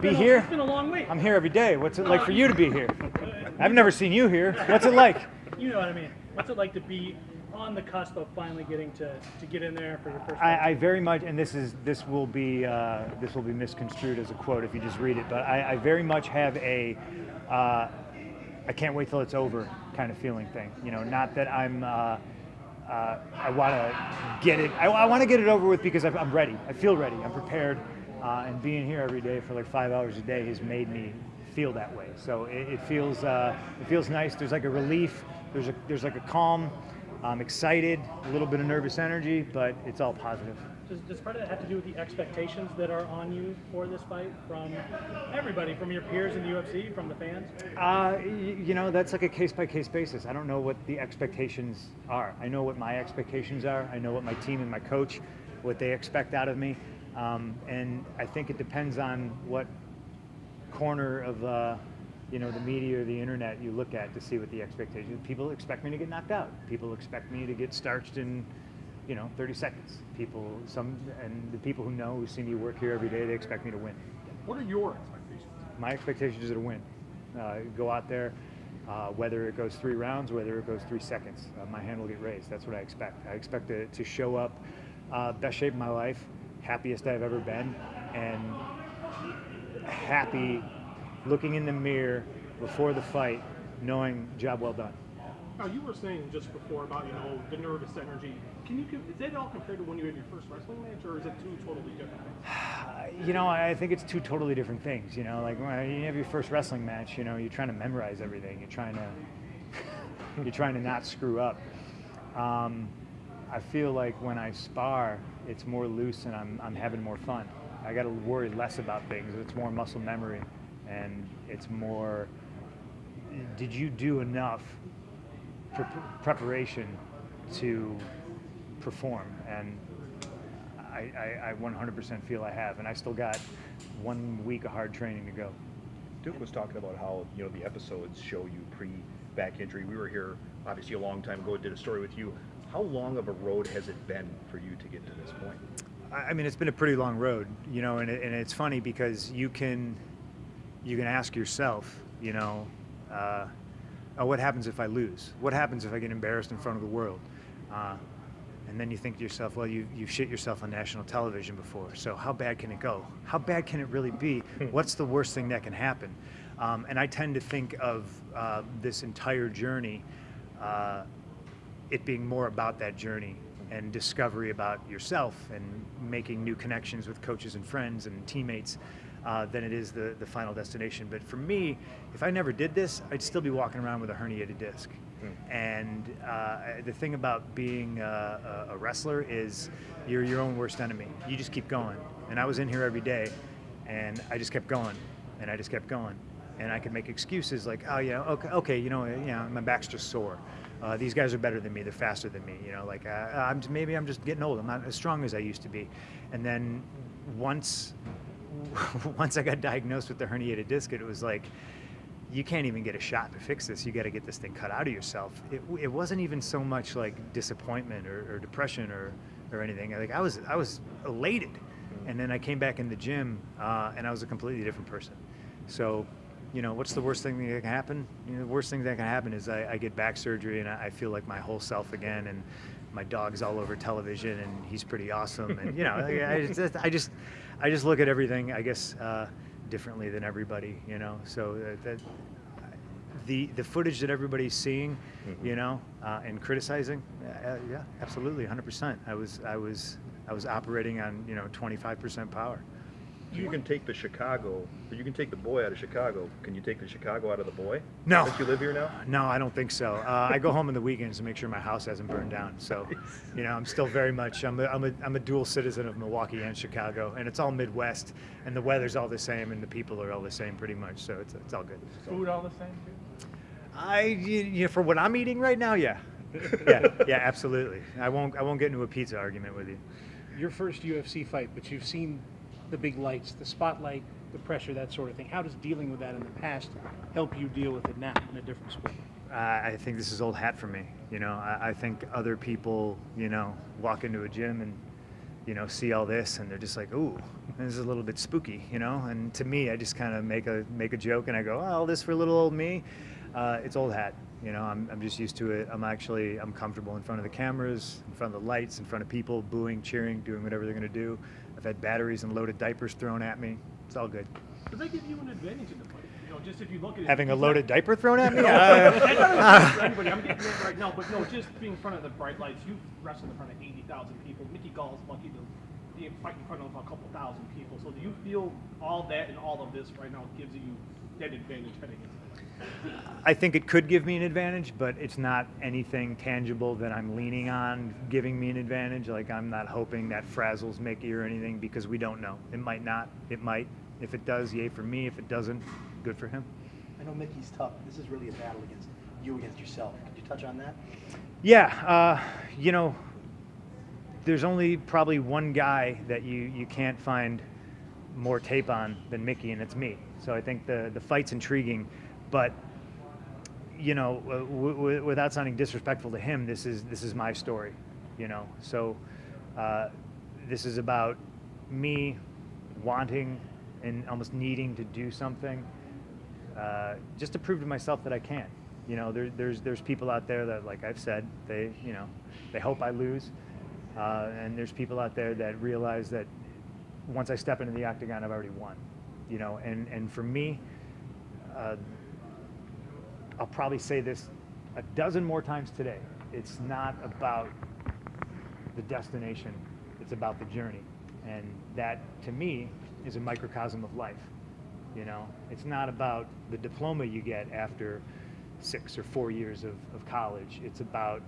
Be here? It's been a long week. I'm here every day. What's it like for you to be here? I've never seen you here. What's it like? You know what I mean. What's it like to be on the cusp of finally getting to, to get in there for your first? I, I very much, and this is this will be uh, this will be misconstrued as a quote if you just read it, but I, I very much have a uh, I can't wait till it's over kind of feeling thing. You know, not that I'm. Uh, uh, I want to get it. I, I want to get it over with because I've, I'm ready. I feel ready. I'm prepared, uh, and being here every day for like five hours a day has made me feel that way. So it, it feels uh, it feels nice. There's like a relief. There's a there's like a calm. I'm excited, a little bit of nervous energy, but it's all positive. Does, does part of that have to do with the expectations that are on you for this fight from everybody, from your peers in the UFC, from the fans? Uh, you know, that's like a case by case basis. I don't know what the expectations are. I know what my expectations are. I know what my team and my coach, what they expect out of me. Um, and I think it depends on what corner of, uh, you know, the media or the internet you look at to see what the expectations. People expect me to get knocked out. People expect me to get starched in, you know, 30 seconds. People, some, and the people who know, who see me work here every day, they expect me to win What are your expectations? my expectations are to win. Uh, go out there, uh, whether it goes three rounds, whether it goes three seconds, uh, my hand will get raised. That's what I expect. I expect to, to show up uh, best shape of my life, happiest I've ever been, and happy looking in the mirror before the fight, knowing job well done. Now you were saying just before about you know the nervous energy. Can you is that all compared to when you had your first wrestling match, or is it two totally different things? You know, I think it's two totally different things. You know, like when you have your first wrestling match, you know, you're trying to memorize everything. You're trying to, you're trying to not screw up. Um, I feel like when I spar, it's more loose and I'm, I'm having more fun. I got to worry less about things. It's more muscle memory, and it's more. Did you do enough pre- preparation to perform? And I, I, I 100% feel I have, and I still got one week of hard training to go. Duke was talking about how you know the episodes show you pre back injury. We were here obviously a long time ago. Did a story with you. How long of a road has it been for you to get to this point? I I mean, it's been a pretty long road, you know, and, it, and it's funny because you can, you can ask yourself, you know, uh, oh, what happens if I lose? What happens if I get embarrassed in front of the world? Uh, and then you think to yourself, well, you, you've shit yourself on national television before, so how bad can it go? How bad can it really be? What's the worst thing that can happen? Um, and I tend to think of uh, this entire journey uh, it being more about that journey and discovery about yourself and making new connections with coaches and friends and teammates uh, than it is the, the final destination. But for me, if I never did this, I'd still be walking around with a herniated disc. And uh, the thing about being a, a wrestler is you're your own worst enemy. You just keep going. And I was in here every day, and I just kept going, and I just kept going and I could make excuses like, oh yeah, okay, okay, you know, you know, my back's just sore. Uh, these guys are better than me. They're faster than me. You know, like uh, I'm maybe I'm just getting old. I'm not as strong as I used to be. And then once once I got diagnosed with the herniated disc, it was like you can't even get a shot to fix this. You got to get this thing cut out of yourself. It, it wasn't even so much like disappointment or, or depression or, or anything. Like I was I was elated, and then I came back in the gym uh, and I was a completely different person. So you know, what's the worst thing that can happen? You know, the worst thing that can happen is I, I get back surgery and I, I feel like my whole self again, and my dog's all over television, and he's pretty awesome, and you know, I, I just, I just, I just look at everything, I guess, uh, differently than everybody, you know. So that, that the the footage that everybody's seeing, you know, uh, and criticizing, uh, yeah, absolutely, 100%. I was, I was, I was operating on you know 25% power. You can take the Chicago, or you can take the boy out of Chicago. Can you take the Chicago out of the boy? No. Since you live here now. No, I don't think so. Uh, I go home on the weekends to make sure my house hasn't burned down. So, you know, I'm still very much I'm a, I'm a, I'm a dual citizen of Milwaukee and Chicago, and it's all Midwest, and the weather's all the same, and the people are all the same pretty much. So it's it's all good. Food all the same too. I you, you know, for what I'm eating right now, yeah, yeah, yeah, absolutely. I won't I won't get into a pizza argument with you. your first UFC fight, but you've seen the big lights, the spotlight, the pressure, that sort of thing. How does dealing with that in the past help you deal with it now in a different sport? I think this is old hat for me. You know, I, I think other people, you know, walk into a gym and you know, see all this and they're just like, ooh, this is a little bit spooky, you know. And to me, I just kind of make a make a joke and I go, oh, all this for little old me. Uh, it's old hat, you know. I'm, I'm just used to it. I'm actually I'm comfortable in front of the cameras, in front of the lights, in front of people, booing, cheering, doing whatever they're gonna do. I've had batteries and loaded diapers thrown at me. It's all good. Does that give you an advantage in the fight? You know, just if you look at it. Having a loaded diaper thrown at me? Uh, for anybody. I'm getting it right now, but no, just being in front of the bright lights. You wrestled in front of 80,000 people. Mickey Gall is lucky to be fighting in front of a couple thousand people. So do you feel all that and all of this right now gives you that advantage heading into? I think it could give me an advantage, but it's not anything tangible that I'm leaning on giving me an advantage. Like I'm not hoping that frazzles Mickey or anything because we don't know. It might not. It might. If it does, yay for me. If it doesn't, good for him. I know Mickey's tough. This is really a battle against you against yourself. Could you touch on that? Yeah, uh, you know, there's only probably one guy that you, you can't find more tape on than Mickey, and it's me. So I think the, the fight's intriguing, but you know, uh, without sounding disrespectful to him, this is this is my story, you know. So uh, this is about me wanting and almost needing to do something uh, just to prove to myself that I can. You know, there, there's there's people out there that, like I've said, they you know, they hope I lose, uh, and there's people out there that realize that once I step into the octagon, I've already won. You know, and and for me, uh, I'll probably say this a dozen more times today. It's not about the destination; it's about the journey, and that to me is a microcosm of life. You know, it's not about the diploma you get after six or four years of, of college. It's about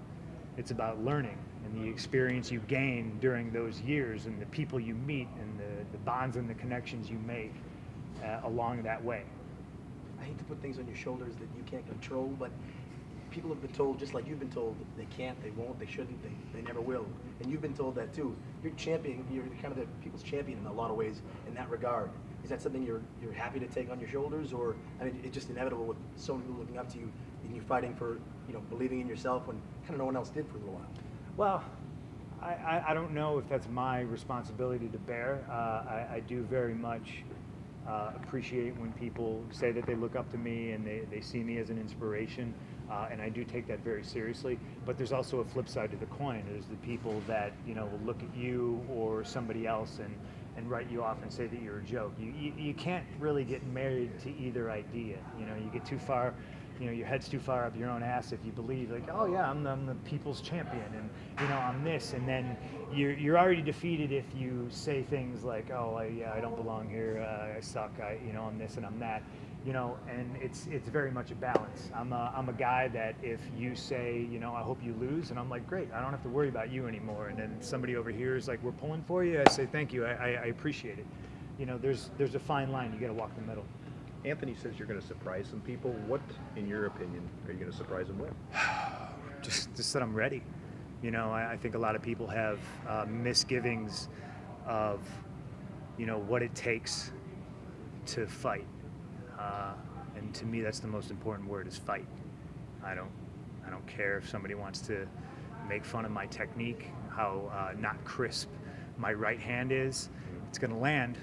it's about learning and the experience you gain during those years and the people you meet and the, the bonds and the connections you make uh, along that way. I hate to put things on your shoulders that you can't control, but people have been told, just like you've been told, they can't, they won't, they shouldn't, they, they never will. And you've been told that too. You're champion, you're kind of the people's champion in a lot of ways in that regard. Is that something you're you're happy to take on your shoulders, or I mean, it's just inevitable with so many people looking up to you and you fighting for, you know, believing in yourself when kind of no one else did for a little while. Well, I, I, I don't know if that's my responsibility to bear. Uh, I, I do very much uh, appreciate when people say that they look up to me and they, they see me as an inspiration. Uh, and I do take that very seriously. But there's also a flip side to the coin. There's the people that you know will look at you or somebody else and, and write you off and say that you're a joke. You, you, you can't really get married to either idea. You know, you get too far you know your head's too far up your own ass if you believe like oh yeah I'm the, I'm the people's champion and you know I'm this and then you're, you're already defeated if you say things like oh I, yeah I don't belong here uh, I suck I you know I'm this and I'm that you know and it's it's very much a balance. I'm a, I'm a guy that if you say you know I hope you lose and I'm like great I don't have to worry about you anymore and then somebody over here is like we're pulling for you I say thank you I, I, I appreciate it. You know there's there's a fine line you got to walk the middle Anthony says you're going to surprise some people. What, in your opinion, are you going to surprise them with? just just that I'm ready. You know, I, I think a lot of people have uh, misgivings of, you know, what it takes to fight, uh, and to me, that's the most important word is fight. I don't, I don't care if somebody wants to make fun of my technique, how uh, not crisp my right hand is. It's going to land,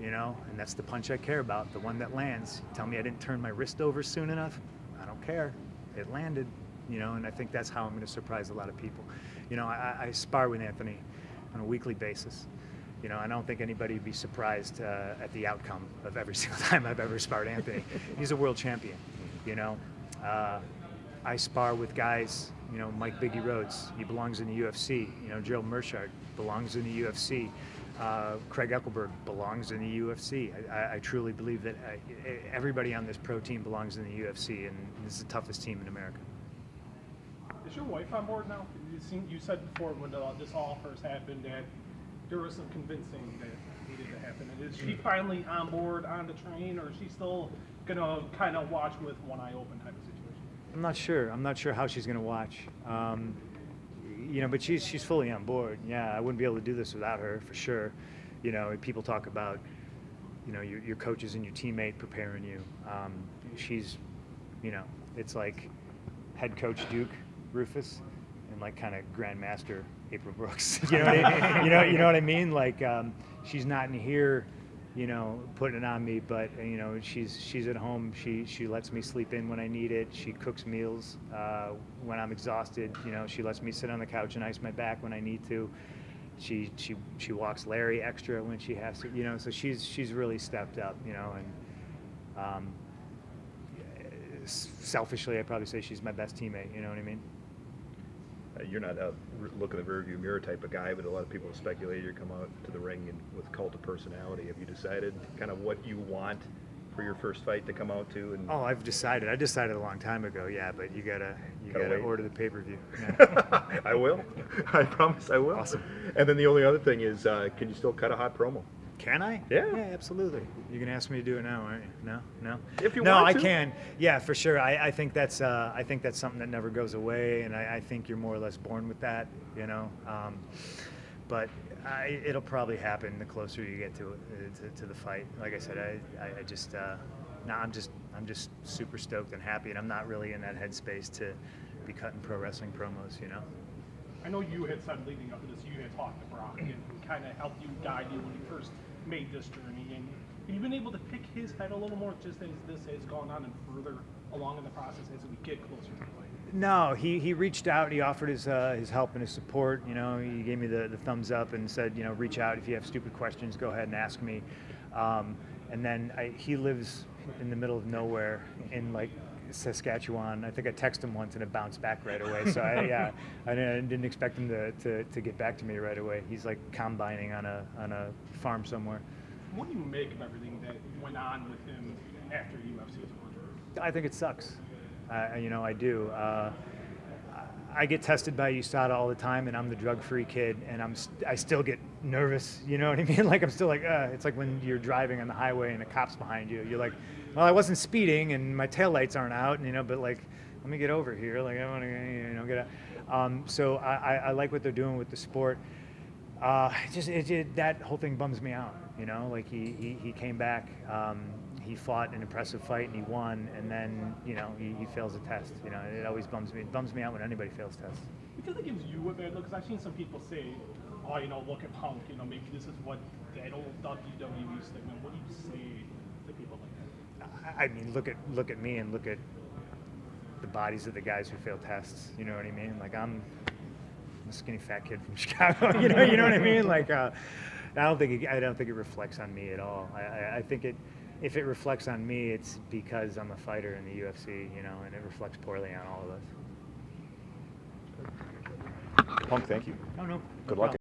you know, and that's the punch I care about, the one that lands. Tell me I didn't turn my wrist over soon enough. I don't care. It landed, you know, and I think that's how I'm going to surprise a lot of people. You know, I, I spar with Anthony on a weekly basis. You know, I don't think anybody would be surprised uh, at the outcome of every single time I've ever sparred Anthony. He's a world champion, you know. Uh, I spar with guys, you know, Mike Biggie Rhodes, he belongs in the UFC. You know, Gerald Meerschaert belongs in the UFC. Uh, Craig Eckelberg belongs in the UFC. I, I, I truly believe that I, everybody on this pro team belongs in the UFC, and this is the toughest team in America. Is your wife on board now? You, seem, you said before when uh, this all first happened that there was some convincing that needed to happen. And is she finally on board on the train, or is she still gonna kind of watch with one eye open type of situation? I'm not sure. I'm not sure how she's going to watch. Um, you know, but she's she's fully on board. Yeah, I wouldn't be able to do this without her for sure. You know, people talk about, you know, your, your coaches and your teammate preparing you. Um, she's, you know, it's like head coach Duke Roufus and like kind of grandmaster April Brooks. you know, what I, you know, you know what I mean? Like, um, she's not in here, you know, putting it on me, but you know, she's she's at home. She she lets me sleep in when I need it. She cooks meals uh, when I'm exhausted. You know, she lets me sit on the couch and ice my back when I need to. She she she walks Larry extra when she has to. You know, so she's she's really stepped up. You know, and um, selfishly, I'd probably say she's my best teammate. You know what I mean? You're not a look in the rearview mirror type of guy, but a lot of people have speculated you come out to the ring and with cult of personality. Have you decided kind of what you want for your first fight to come out to? And Oh, I've decided. I decided a long time ago. Yeah, but you gotta you Gotta gotta, order the pay per view. I will. I promise I will. Awesome. And then the only other thing is, uh, can you still cut a hot promo? Can I? Yeah. Yeah, absolutely. You can ask me to do it now, aren't you? No, no. If you no, want I to. can. Yeah, for sure. I, I think that's uh, I think that's something that never goes away, and I, I think you're more or less born with that. You know. Um, but I, it'll probably happen the closer you get to uh, to, to the fight. Like I said, I, I, I just uh, no, I'm just I'm just super stoked and happy, and I'm not really in that headspace to be cutting pro wrestling promos. You know. I know you had said leading up to this, you had talked to Brock and kind of helped you, guide you when you first made this journey. And you've you been able to pick his head a little more just as this has gone on and further along in the process as we get closer to the fight? No, he, he reached out. He offered his uh, his help and his support. You know, he gave me the, the thumbs up and said, you know, reach out if you have stupid questions. Go ahead and ask me. Um, and then I, he lives in the middle of nowhere in like Saskatchewan. I think I texted him once and it bounced back right away. So I, yeah, I didn't, expect him to, to, to get back to me right away. He's like combining on a on a farm somewhere. What do you make of everything that went on with him after UFC was over? I think it sucks. Uh, you know, I do. Uh, I get tested by USADA all the time, and I'm the drug-free kid, and I'm st- I still get nervous. You know what I mean? Like I'm still like, uh, it's like when you're driving on the highway and a cop's behind you. You're like, well, I wasn't speeding, and my taillights aren't out, and you know, but like, let me get over here. Like I want to, you know, get out. Um, so I, I, like what they're doing with the sport. Uh, just it, it, that whole thing bums me out. You know, like he he, he came back. Um, he fought an impressive fight and he won, and then you know he, he fails a test. You know, it always bums me. It bums me out when anybody fails tests. Because it gives you a bad look. Because I've seen some people say, "Oh, you know, look at Punk. You know, maybe this is what that old WWE statement." What do you say to people like that? I mean, look at look at me and look at the bodies of the guys who fail tests. You know what I mean? Like I'm a skinny fat kid from Chicago. you know, you know what I mean? Like uh, I don't think it, I don't think it reflects on me at all. I, I, I think it. If it reflects on me, it's because I'm a fighter in the UFC, you know, and it reflects poorly on all of us. Punk, thank you. Oh no. Good no luck.